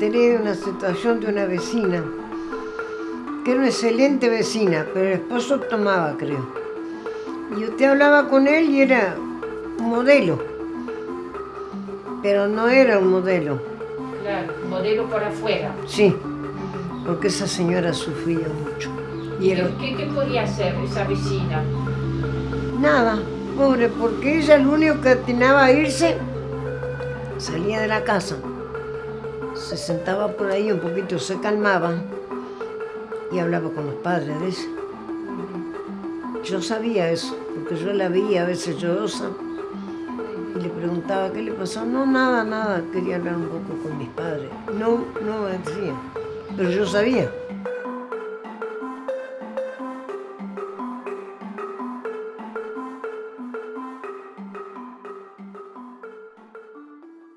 situación de una vecina, que era una excelente vecina, pero el esposo tomaba, creo. Y usted hablaba con él y era un modelo, pero no era un modelo. Claro, modelo por afuera. Sí, porque esa señora sufría mucho. Y ¿Qué, qué podía hacer esa vecina? Nada, pobre, porque ella lo único que atinaba a irse, salía de la casa, se sentaba por ahí un poquito, se calmaba y hablaba con los padres de ella. Yo sabía eso, porque yo la veía a veces llorosa y le preguntaba qué le pasó. No, nada, nada, quería hablar un poco con mis padres. No, no me decía, pero yo sabía.